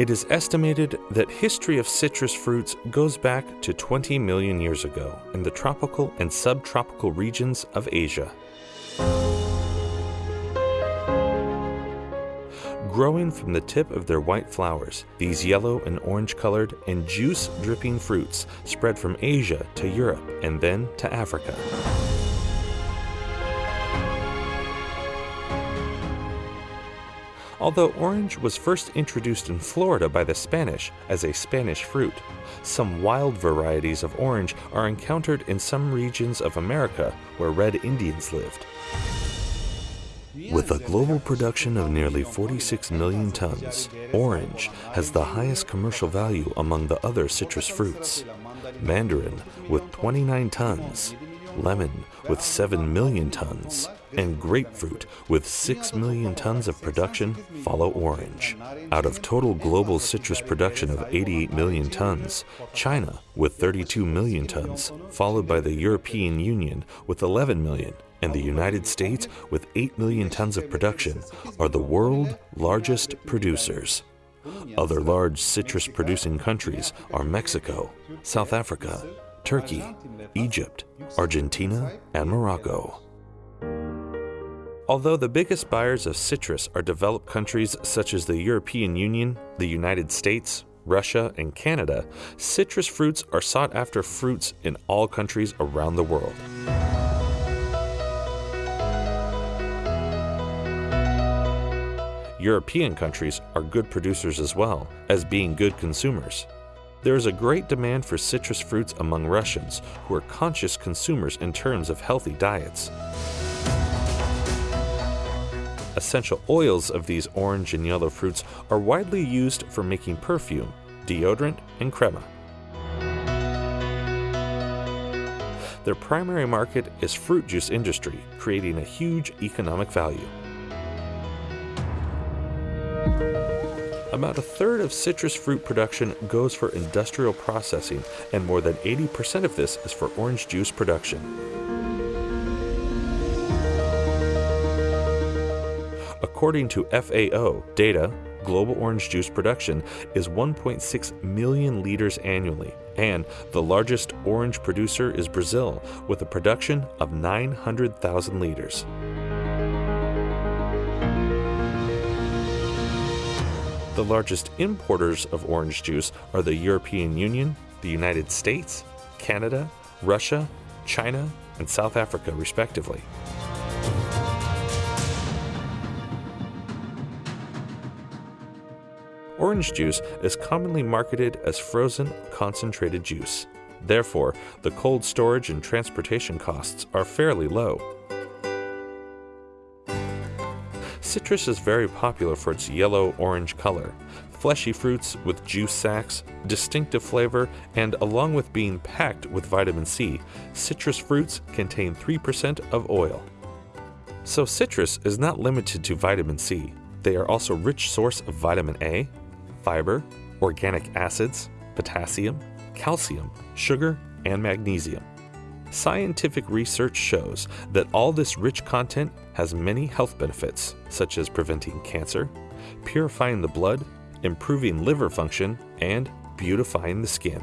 It is estimated that history of citrus fruits goes back to 20 million years ago in the tropical and subtropical regions of Asia. Growing from the tip of their white flowers, these yellow and orange colored and juice dripping fruits spread from Asia to Europe and then to Africa. Although orange was first introduced in Florida by the Spanish as a Spanish fruit, some wild varieties of orange are encountered in some regions of America where red Indians lived. With a global production of nearly 46 million tons, orange has the highest commercial value among the other citrus fruits. Mandarin with 29 tons, lemon with 7 million tons, and grapefruit with 6 million tons of production follow orange. Out of total global citrus production of 88 million tons, China with 32 million tons, followed by the European Union with 11 million, and the United States with 8 million tons of production are the world largest producers. Other large citrus producing countries are Mexico, South Africa, Turkey, Egypt, Argentina, and Morocco. Although the biggest buyers of citrus are developed countries such as the European Union, the United States, Russia, and Canada, citrus fruits are sought after fruits in all countries around the world. European countries are good producers as well as being good consumers. There is a great demand for citrus fruits among Russians who are conscious consumers in terms of healthy diets. Essential oils of these orange and yellow fruits are widely used for making perfume, deodorant, and crema. Their primary market is fruit juice industry, creating a huge economic value. About a third of citrus fruit production goes for industrial processing, and more than 80% of this is for orange juice production. According to FAO data, global orange juice production is 1.6 million liters annually, and the largest orange producer is Brazil with a production of 900,000 liters. The largest importers of orange juice are the European Union, the United States, Canada, Russia, China, and South Africa, respectively. Orange juice is commonly marketed as frozen concentrated juice. Therefore, the cold storage and transportation costs are fairly low. Citrus is very popular for its yellow-orange color, fleshy fruits with juice sacs, distinctive flavor, and along with being packed with vitamin C, citrus fruits contain 3% of oil. So citrus is not limited to vitamin C. They are also a rich source of vitamin A, fiber, organic acids, potassium, calcium, sugar, and magnesium. Scientific research shows that all this rich content has many health benefits, such as preventing cancer, purifying the blood, improving liver function, and beautifying the skin.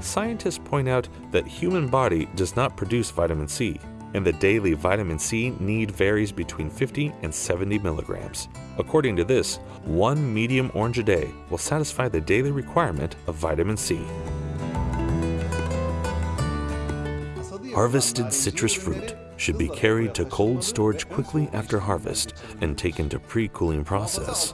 Scientists point out that human body does not produce vitamin C, and the daily vitamin C need varies between 50 and 70 milligrams. According to this, one medium orange a day will satisfy the daily requirement of vitamin C. Harvested citrus fruit should be carried to cold storage quickly after harvest and taken to pre-cooling process.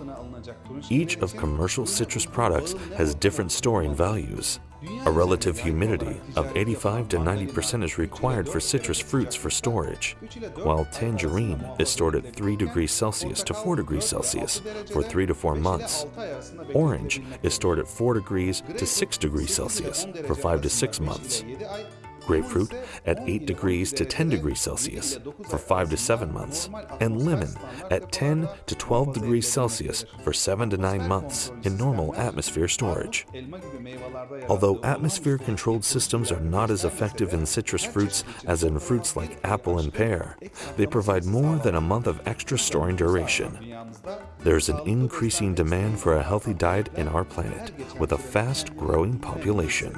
Each of commercial citrus products has different storing values. A relative humidity of 85 to 90% is required for citrus fruits for storage, while tangerine is stored at 3 degrees Celsius to 4 degrees Celsius for 3 to 4 months. Orange is stored at 4 degrees to 6 degrees Celsius for 5 to 6 months grapefruit at 8 degrees to 10 degrees Celsius for 5 to 7 months, and lemon at 10 to 12 degrees Celsius for 7 to 9 months in normal atmosphere storage. Although atmosphere controlled systems are not as effective in citrus fruits as in fruits like apple and pear, they provide more than a month of extra storing duration. there's an increasing demand for a healthy diet in our planet with a fast growing population.